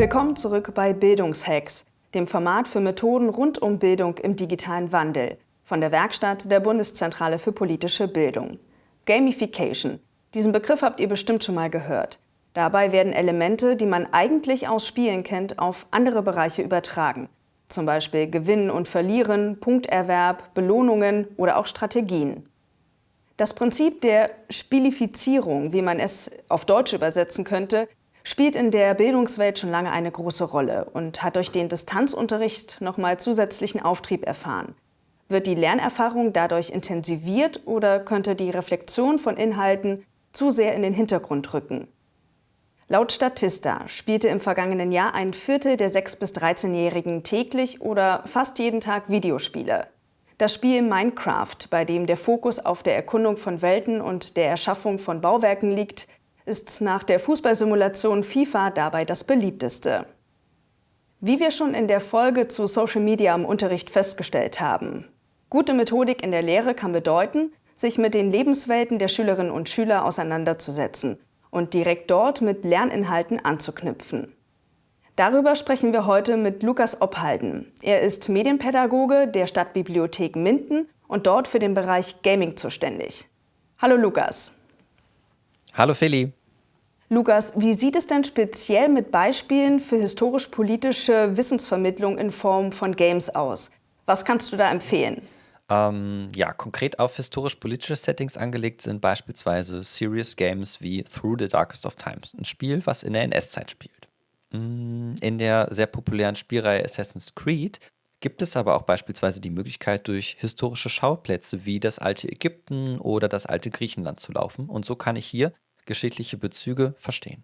Willkommen zurück bei Bildungshacks, dem Format für Methoden rund um Bildung im digitalen Wandel von der Werkstatt der Bundeszentrale für politische Bildung. Gamification. Diesen Begriff habt ihr bestimmt schon mal gehört. Dabei werden Elemente, die man eigentlich aus Spielen kennt, auf andere Bereiche übertragen. Zum Beispiel Gewinnen und Verlieren, Punkterwerb, Belohnungen oder auch Strategien. Das Prinzip der Spielifizierung, wie man es auf Deutsch übersetzen könnte, spielt in der Bildungswelt schon lange eine große Rolle und hat durch den Distanzunterricht nochmal zusätzlichen Auftrieb erfahren. Wird die Lernerfahrung dadurch intensiviert oder könnte die Reflexion von Inhalten zu sehr in den Hintergrund rücken? Laut Statista spielte im vergangenen Jahr ein Viertel der 6- bis 13-Jährigen täglich oder fast jeden Tag Videospiele. Das Spiel Minecraft, bei dem der Fokus auf der Erkundung von Welten und der Erschaffung von Bauwerken liegt, ist nach der Fußballsimulation FIFA dabei das beliebteste. Wie wir schon in der Folge zu Social Media im Unterricht festgestellt haben, gute Methodik in der Lehre kann bedeuten, sich mit den Lebenswelten der Schülerinnen und Schüler auseinanderzusetzen und direkt dort mit Lerninhalten anzuknüpfen. Darüber sprechen wir heute mit Lukas Obhalden. Er ist Medienpädagoge der Stadtbibliothek Minden und dort für den Bereich Gaming zuständig. Hallo Lukas. Hallo Feli. Lukas, wie sieht es denn speziell mit Beispielen für historisch-politische Wissensvermittlung in Form von Games aus? Was kannst du da empfehlen? Ähm, ja, konkret auf historisch-politische Settings angelegt sind beispielsweise Serious Games wie Through the Darkest of Times, ein Spiel, was in der NS-Zeit spielt. Mm, in der sehr populären Spielreihe Assassin's Creed gibt es aber auch beispielsweise die Möglichkeit, durch historische Schauplätze wie das alte Ägypten oder das alte Griechenland zu laufen. Und so kann ich hier geschichtliche Bezüge verstehen.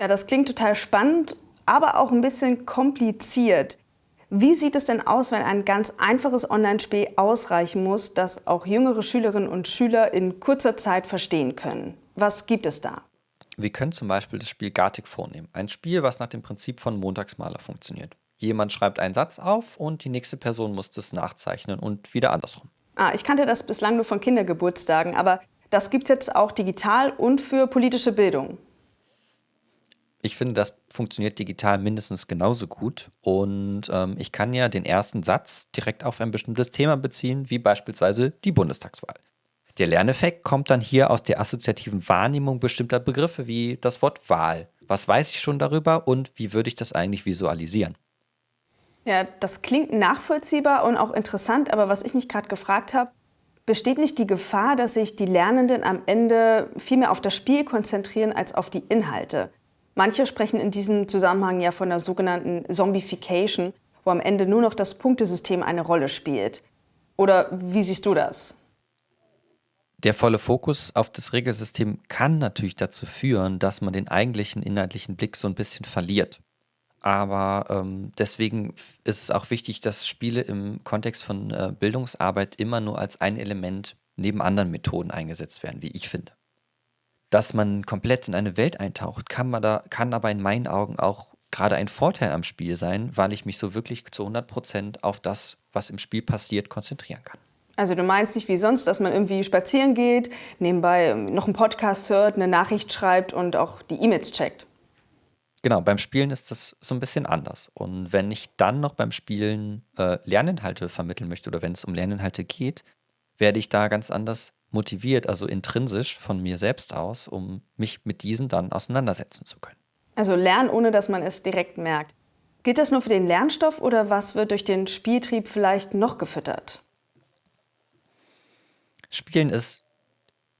Ja, das klingt total spannend, aber auch ein bisschen kompliziert. Wie sieht es denn aus, wenn ein ganz einfaches Online-Spiel ausreichen muss, das auch jüngere Schülerinnen und Schüler in kurzer Zeit verstehen können? Was gibt es da? Wir können zum Beispiel das Spiel Gartic vornehmen. Ein Spiel, was nach dem Prinzip von Montagsmaler funktioniert. Jemand schreibt einen Satz auf und die nächste Person muss das nachzeichnen und wieder andersrum. Ah, ich kannte das bislang nur von Kindergeburtstagen, aber das gibt es jetzt auch digital und für politische Bildung. Ich finde, das funktioniert digital mindestens genauso gut. Und ähm, ich kann ja den ersten Satz direkt auf ein bestimmtes Thema beziehen, wie beispielsweise die Bundestagswahl. Der Lerneffekt kommt dann hier aus der assoziativen Wahrnehmung bestimmter Begriffe wie das Wort Wahl. Was weiß ich schon darüber und wie würde ich das eigentlich visualisieren? Ja, das klingt nachvollziehbar und auch interessant, aber was ich mich gerade gefragt habe, besteht nicht die Gefahr, dass sich die Lernenden am Ende viel mehr auf das Spiel konzentrieren als auf die Inhalte? Manche sprechen in diesem Zusammenhang ja von der sogenannten Zombification, wo am Ende nur noch das Punktesystem eine Rolle spielt. Oder wie siehst du das? Der volle Fokus auf das Regelsystem kann natürlich dazu führen, dass man den eigentlichen inhaltlichen Blick so ein bisschen verliert. Aber ähm, deswegen ist es auch wichtig, dass Spiele im Kontext von äh, Bildungsarbeit immer nur als ein Element neben anderen Methoden eingesetzt werden, wie ich finde dass man komplett in eine Welt eintaucht, kann, man da, kann aber in meinen Augen auch gerade ein Vorteil am Spiel sein, weil ich mich so wirklich zu 100 Prozent auf das, was im Spiel passiert, konzentrieren kann. Also du meinst nicht wie sonst, dass man irgendwie spazieren geht, nebenbei noch einen Podcast hört, eine Nachricht schreibt und auch die E-Mails checkt? Genau, beim Spielen ist das so ein bisschen anders. Und wenn ich dann noch beim Spielen äh, Lerninhalte vermitteln möchte oder wenn es um Lerninhalte geht, werde ich da ganz anders motiviert, also intrinsisch von mir selbst aus, um mich mit diesen dann auseinandersetzen zu können. Also lernen, ohne dass man es direkt merkt. Gilt das nur für den Lernstoff oder was wird durch den Spieltrieb vielleicht noch gefüttert? Spielen ist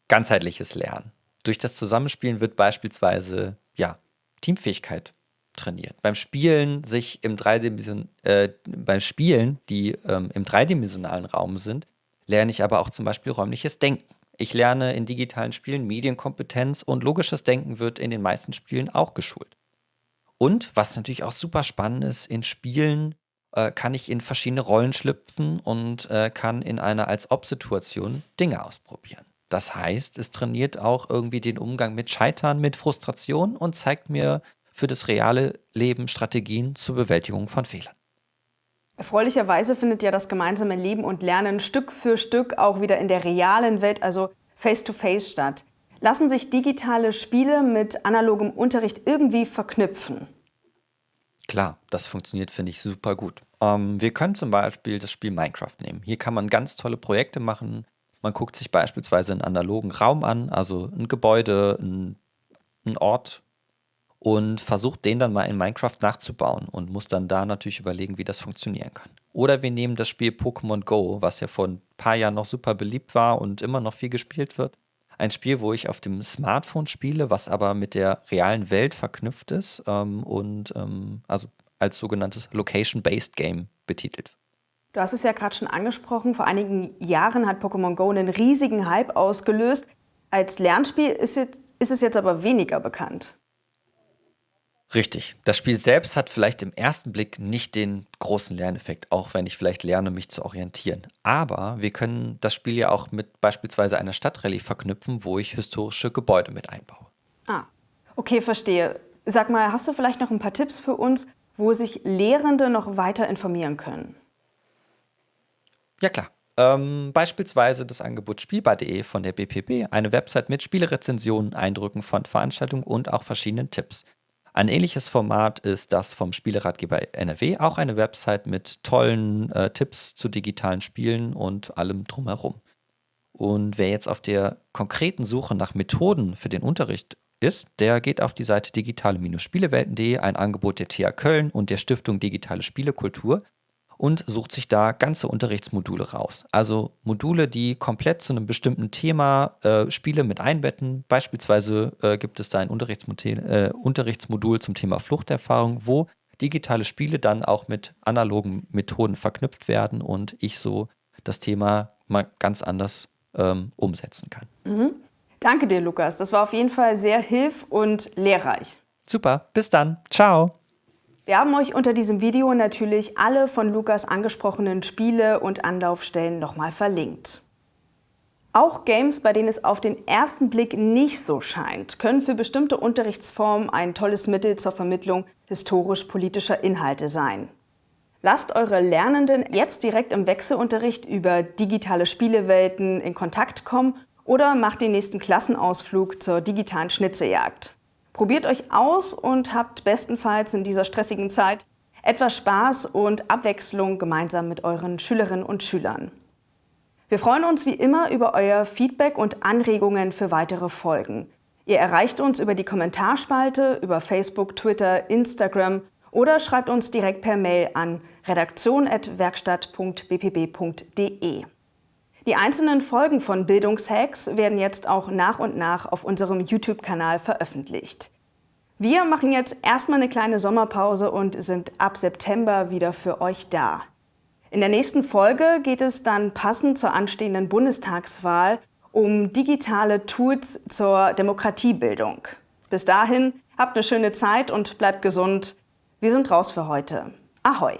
ganzheitliches Lernen. Durch das Zusammenspielen wird beispielsweise ja, Teamfähigkeit trainiert. Beim Spielen sich im Dreidimension, äh, beim Spielen, die ähm, im dreidimensionalen Raum sind, lerne ich aber auch zum Beispiel räumliches Denken. Ich lerne in digitalen Spielen Medienkompetenz und logisches Denken wird in den meisten Spielen auch geschult. Und was natürlich auch super spannend ist, in Spielen äh, kann ich in verschiedene Rollen schlüpfen und äh, kann in einer Als-Ob-Situation Dinge ausprobieren. Das heißt, es trainiert auch irgendwie den Umgang mit Scheitern, mit Frustration und zeigt mir für das reale Leben Strategien zur Bewältigung von Fehlern. Erfreulicherweise findet ja das gemeinsame Leben und Lernen Stück für Stück auch wieder in der realen Welt, also face-to-face -face statt. Lassen sich digitale Spiele mit analogem Unterricht irgendwie verknüpfen? Klar, das funktioniert, finde ich, super gut. Ähm, wir können zum Beispiel das Spiel Minecraft nehmen. Hier kann man ganz tolle Projekte machen. Man guckt sich beispielsweise einen analogen Raum an, also ein Gebäude, ein, ein Ort und versucht den dann mal in Minecraft nachzubauen und muss dann da natürlich überlegen, wie das funktionieren kann. Oder wir nehmen das Spiel Pokémon Go, was ja vor ein paar Jahren noch super beliebt war und immer noch viel gespielt wird. Ein Spiel, wo ich auf dem Smartphone spiele, was aber mit der realen Welt verknüpft ist ähm, und ähm, also als sogenanntes Location-Based Game betitelt. Du hast es ja gerade schon angesprochen, vor einigen Jahren hat Pokémon Go einen riesigen Hype ausgelöst. Als Lernspiel ist, jetzt, ist es jetzt aber weniger bekannt. Richtig. Das Spiel selbst hat vielleicht im ersten Blick nicht den großen Lerneffekt, auch wenn ich vielleicht lerne, mich zu orientieren. Aber wir können das Spiel ja auch mit beispielsweise einer Stadtrallye verknüpfen, wo ich historische Gebäude mit einbaue. Ah, okay, verstehe. Sag mal, hast du vielleicht noch ein paar Tipps für uns, wo sich Lehrende noch weiter informieren können? Ja klar. Ähm, beispielsweise das Angebot spielbar.de von der BPB, eine Website mit Spielerezensionen, Eindrücken von Veranstaltungen und auch verschiedenen Tipps. Ein ähnliches Format ist das vom Spieleratgeber NRW, auch eine Website mit tollen äh, Tipps zu digitalen Spielen und allem drumherum. Und wer jetzt auf der konkreten Suche nach Methoden für den Unterricht ist, der geht auf die Seite digitale-spielewelten.de, ein Angebot der TH Köln und der Stiftung Digitale Spielekultur und sucht sich da ganze Unterrichtsmodule raus. Also Module, die komplett zu einem bestimmten Thema äh, Spiele mit einbetten. Beispielsweise äh, gibt es da ein Unterrichtsmodul, äh, Unterrichtsmodul zum Thema Fluchterfahrung, wo digitale Spiele dann auch mit analogen Methoden verknüpft werden und ich so das Thema mal ganz anders ähm, umsetzen kann. Mhm. Danke dir, Lukas. Das war auf jeden Fall sehr hilf- und lehrreich. Super, bis dann. Ciao. Wir haben euch unter diesem Video natürlich alle von Lukas angesprochenen Spiele und Anlaufstellen nochmal verlinkt. Auch Games, bei denen es auf den ersten Blick nicht so scheint, können für bestimmte Unterrichtsformen ein tolles Mittel zur Vermittlung historisch-politischer Inhalte sein. Lasst eure Lernenden jetzt direkt im Wechselunterricht über digitale Spielewelten in Kontakt kommen oder macht den nächsten Klassenausflug zur digitalen Schnitzejagd. Probiert euch aus und habt bestenfalls in dieser stressigen Zeit etwas Spaß und Abwechslung gemeinsam mit euren Schülerinnen und Schülern. Wir freuen uns wie immer über euer Feedback und Anregungen für weitere Folgen. Ihr erreicht uns über die Kommentarspalte, über Facebook, Twitter, Instagram oder schreibt uns direkt per Mail an redaktion.werkstatt.bpb.de. Die einzelnen Folgen von Bildungshacks werden jetzt auch nach und nach auf unserem YouTube-Kanal veröffentlicht. Wir machen jetzt erstmal eine kleine Sommerpause und sind ab September wieder für euch da. In der nächsten Folge geht es dann passend zur anstehenden Bundestagswahl um digitale Tools zur Demokratiebildung. Bis dahin, habt eine schöne Zeit und bleibt gesund. Wir sind raus für heute. Ahoi!